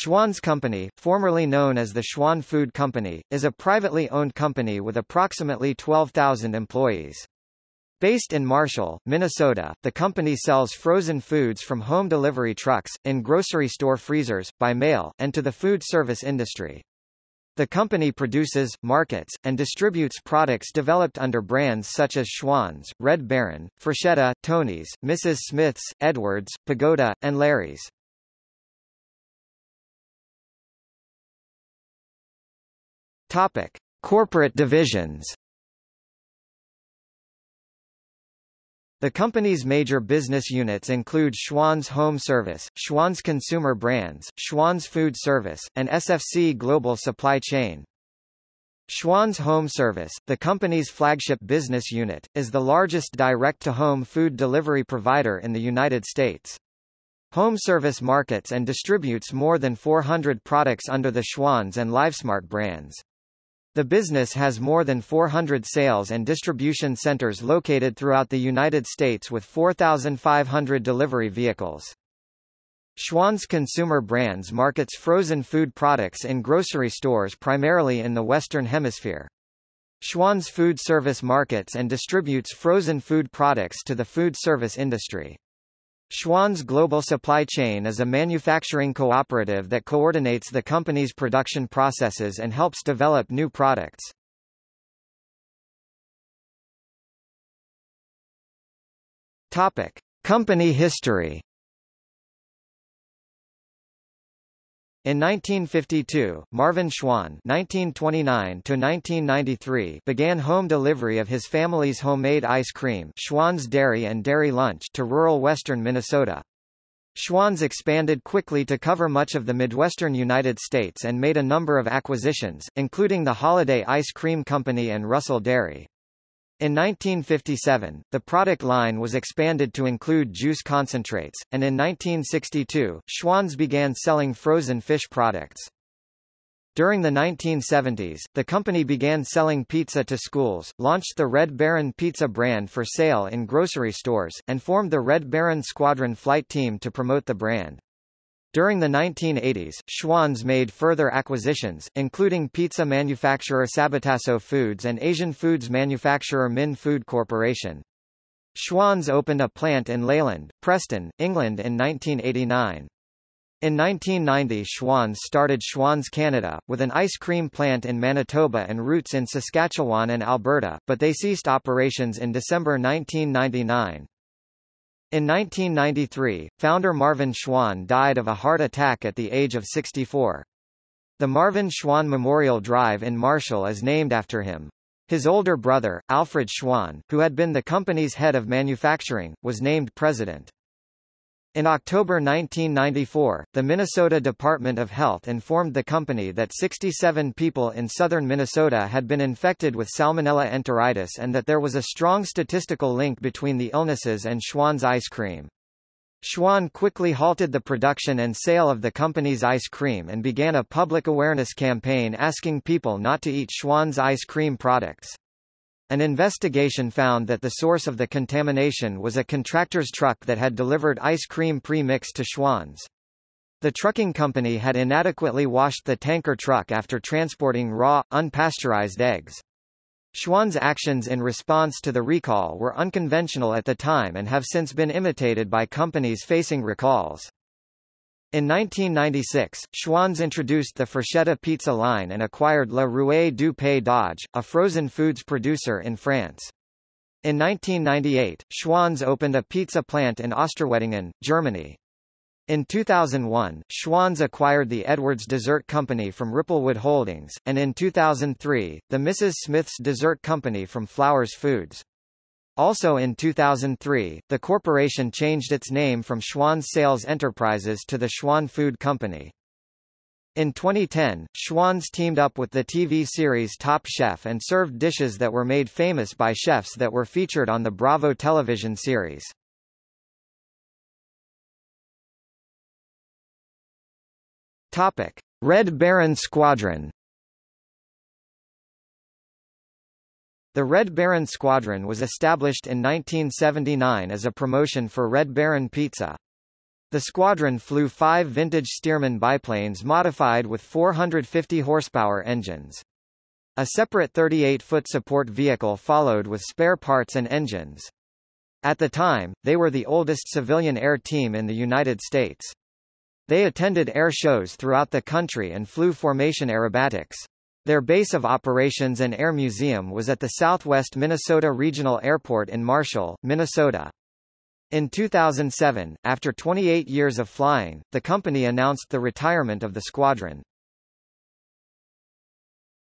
Schwan's Company, formerly known as the Schwan Food Company, is a privately owned company with approximately 12,000 employees. Based in Marshall, Minnesota, the company sells frozen foods from home delivery trucks, in grocery store freezers, by mail, and to the food service industry. The company produces, markets, and distributes products developed under brands such as Schwan's, Red Baron, Freshetta, Tony's, Mrs. Smith's, Edwards, Pagoda, and Larry's. Topic: Corporate divisions. The company's major business units include Schwan's Home Service, Schwan's Consumer Brands, Schwan's Food Service, and SFC Global Supply Chain. Schwan's Home Service, the company's flagship business unit, is the largest direct-to-home food delivery provider in the United States. Home Service markets and distributes more than 400 products under the Schwan's and LiveSmart brands. The business has more than 400 sales and distribution centers located throughout the United States with 4,500 delivery vehicles. Schwan's Consumer Brands markets frozen food products in grocery stores primarily in the Western Hemisphere. Schwan's Food Service markets and distributes frozen food products to the food service industry. Schwan's Global Supply Chain is a manufacturing cooperative that coordinates the company's production processes and helps develop new products. Topic: Company history. In 1952, Marvin Schwan (1929–1993) began home delivery of his family's homemade ice cream, Schwan's Dairy and Dairy Lunch, to rural western Minnesota. Schwan's expanded quickly to cover much of the Midwestern United States and made a number of acquisitions, including the Holiday Ice Cream Company and Russell Dairy. In 1957, the product line was expanded to include juice concentrates, and in 1962, Schwan's began selling frozen fish products. During the 1970s, the company began selling pizza to schools, launched the Red Baron pizza brand for sale in grocery stores, and formed the Red Baron Squadron flight team to promote the brand. During the 1980s, Schwan's made further acquisitions, including pizza manufacturer Sabatasso Foods and Asian foods manufacturer Minh Food Corporation. Schwan's opened a plant in Leyland, Preston, England in 1989. In 1990 Schwan's started Schwan's Canada, with an ice cream plant in Manitoba and routes in Saskatchewan and Alberta, but they ceased operations in December 1999. In 1993, founder Marvin Schwan died of a heart attack at the age of 64. The Marvin Schwan Memorial Drive in Marshall is named after him. His older brother, Alfred Schwan, who had been the company's head of manufacturing, was named president. In October 1994, the Minnesota Department of Health informed the company that 67 people in southern Minnesota had been infected with Salmonella enteritidis and that there was a strong statistical link between the illnesses and Schwan's ice cream. Schwan quickly halted the production and sale of the company's ice cream and began a public awareness campaign asking people not to eat Schwan's ice cream products. An investigation found that the source of the contamination was a contractor's truck that had delivered ice cream pre-mixed to Schwan's. The trucking company had inadequately washed the tanker truck after transporting raw, unpasteurized eggs. Schwan's actions in response to the recall were unconventional at the time and have since been imitated by companies facing recalls. In 1996, Schwan's introduced the Freshetta pizza line and acquired La Rouée du Pays d'Auge, a frozen foods producer in France. In 1998, Schwan's opened a pizza plant in Osterweddingen, Germany. In 2001, Schwan's acquired the Edwards Dessert Company from Ripplewood Holdings, and in 2003, the Mrs. Smith's Dessert Company from Flowers Foods. Also in 2003, the corporation changed its name from Schwan's Sales Enterprises to the Schwan Food Company. In 2010, Schwan's teamed up with the TV series Top Chef and served dishes that were made famous by chefs that were featured on the Bravo television series. Topic: Red Baron Squadron The Red Baron Squadron was established in 1979 as a promotion for Red Baron Pizza. The squadron flew five vintage Stearman biplanes modified with 450 horsepower engines. A separate 38-foot support vehicle followed with spare parts and engines. At the time, they were the oldest civilian air team in the United States. They attended air shows throughout the country and flew formation aerobatics. Their base of operations and air museum was at the Southwest Minnesota Regional Airport in Marshall, Minnesota. In 2007, after 28 years of flying, the company announced the retirement of the squadron.